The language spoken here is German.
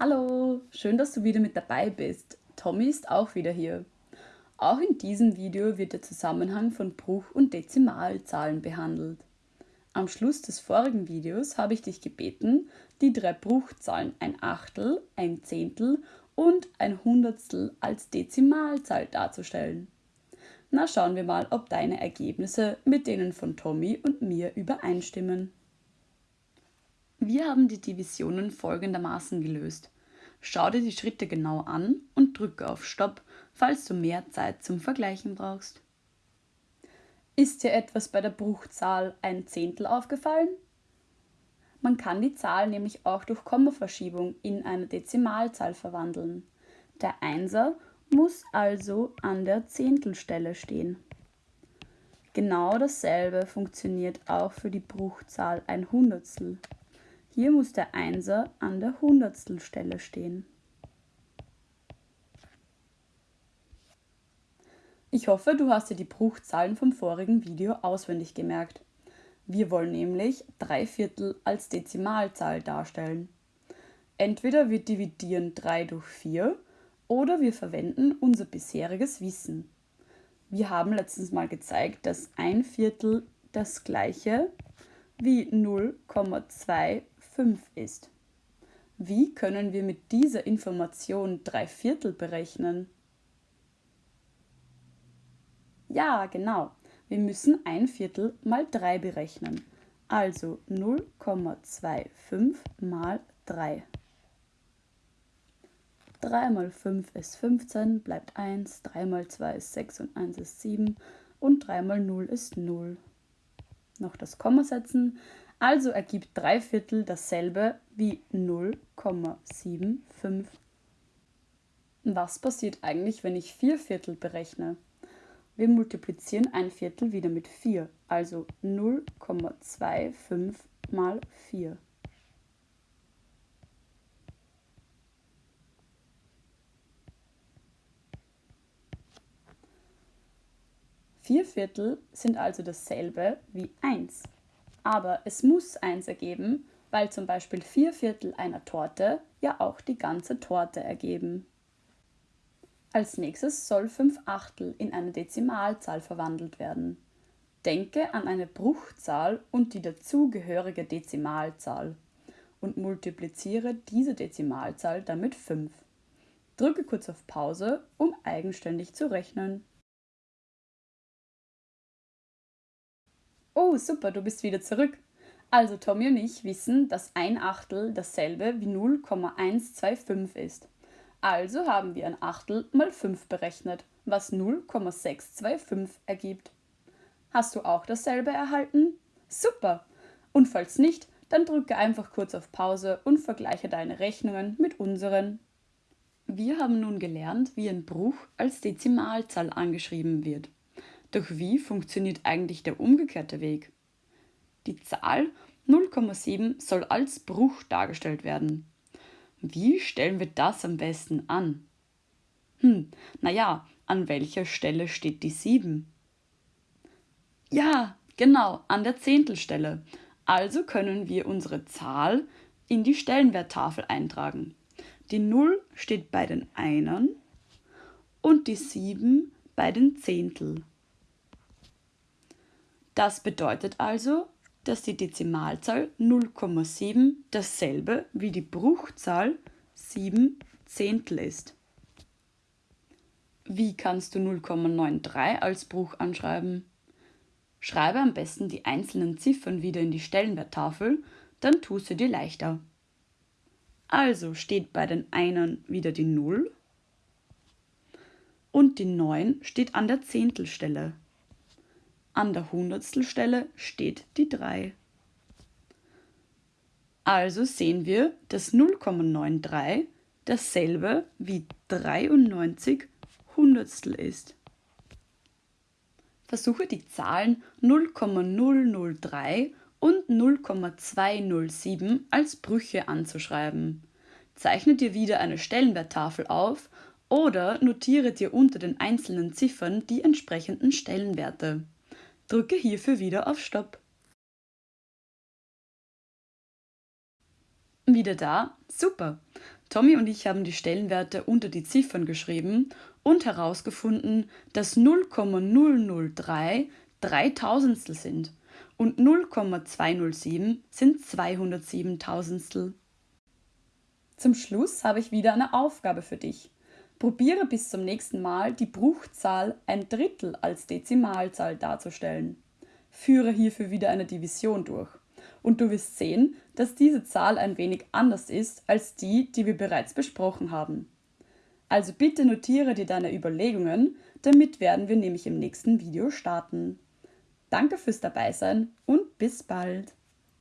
Hallo, schön, dass du wieder mit dabei bist. Tommy ist auch wieder hier. Auch in diesem Video wird der Zusammenhang von Bruch- und Dezimalzahlen behandelt. Am Schluss des vorigen Videos habe ich dich gebeten, die drei Bruchzahlen ein Achtel, ein Zehntel und ein Hundertstel als Dezimalzahl darzustellen. Na schauen wir mal, ob deine Ergebnisse mit denen von Tommy und mir übereinstimmen. Wir haben die Divisionen folgendermaßen gelöst. Schau dir die Schritte genau an und drücke auf Stopp, falls du mehr Zeit zum Vergleichen brauchst. Ist dir etwas bei der Bruchzahl ein Zehntel aufgefallen? Man kann die Zahl nämlich auch durch Kommaverschiebung in eine Dezimalzahl verwandeln. Der Einser muss also an der Zehntelstelle stehen. Genau dasselbe funktioniert auch für die Bruchzahl ein Hundertstel. Hier muss der Einser an der Hundertstelstelle stehen. Ich hoffe, du hast dir die Bruchzahlen vom vorigen Video auswendig gemerkt. Wir wollen nämlich drei Viertel als Dezimalzahl darstellen. Entweder wir dividieren 3 durch 4 oder wir verwenden unser bisheriges Wissen. Wir haben letztens mal gezeigt, dass ein Viertel das gleiche wie 0,2 5 ist. Wie können wir mit dieser Information drei Viertel berechnen? Ja, genau. Wir müssen ein Viertel mal 3 berechnen. Also 0,25 mal 3. 3 mal 5 ist 15, bleibt 1, 3 mal 2 ist 6 und 1 ist 7 und 3 mal 0 ist 0. Noch das Komma setzen, also ergibt 3 Viertel dasselbe wie 0,75. Was passiert eigentlich, wenn ich 4 Viertel berechne? Wir multiplizieren ein Viertel wieder mit 4, also 0,25 mal 4. Vier Viertel sind also dasselbe wie 1. Aber es muss eins ergeben, weil zum Beispiel vier Viertel einer Torte ja auch die ganze Torte ergeben. Als nächstes soll fünf Achtel in eine Dezimalzahl verwandelt werden. Denke an eine Bruchzahl und die dazugehörige Dezimalzahl und multipliziere diese Dezimalzahl damit 5. Drücke kurz auf Pause, um eigenständig zu rechnen. Oh, super, du bist wieder zurück. Also Tommy und ich wissen, dass ein Achtel dasselbe wie 0,125 ist. Also haben wir ein Achtel mal 5 berechnet, was 0,625 ergibt. Hast du auch dasselbe erhalten? Super! Und falls nicht, dann drücke einfach kurz auf Pause und vergleiche deine Rechnungen mit unseren. Wir haben nun gelernt, wie ein Bruch als Dezimalzahl angeschrieben wird. Doch wie funktioniert eigentlich der umgekehrte Weg? Die Zahl 0,7 soll als Bruch dargestellt werden. Wie stellen wir das am besten an? Hm, naja, an welcher Stelle steht die 7? Ja, genau, an der Zehntelstelle. Also können wir unsere Zahl in die Stellenwerttafel eintragen. Die 0 steht bei den Einern und die 7 bei den Zehntel. Das bedeutet also, dass die Dezimalzahl 0,7 dasselbe wie die Bruchzahl 7 Zehntel ist. Wie kannst du 0,93 als Bruch anschreiben? Schreibe am besten die einzelnen Ziffern wieder in die Stellenwerttafel, dann tust du dir leichter. Also steht bei den Einern wieder die 0 und die 9 steht an der Zehntelstelle. An der Hundertstelstelle steht die 3. Also sehen wir, dass 0,93 dasselbe wie 93 Hundertstel ist. Versuche die Zahlen 0,003 und 0,207 als Brüche anzuschreiben. Zeichne dir wieder eine Stellenwerttafel auf oder notiere dir unter den einzelnen Ziffern die entsprechenden Stellenwerte. Drücke hierfür wieder auf Stopp. Wieder da? Super! Tommy und ich haben die Stellenwerte unter die Ziffern geschrieben und herausgefunden, dass 0,003 Dreitausendstel sind und 0,207 sind 207 Tausendstel. Zum Schluss habe ich wieder eine Aufgabe für dich. Probiere bis zum nächsten Mal die Bruchzahl ein Drittel als Dezimalzahl darzustellen. Führe hierfür wieder eine Division durch. Und du wirst sehen, dass diese Zahl ein wenig anders ist als die, die wir bereits besprochen haben. Also bitte notiere dir deine Überlegungen, damit werden wir nämlich im nächsten Video starten. Danke fürs Dabeisein und bis bald!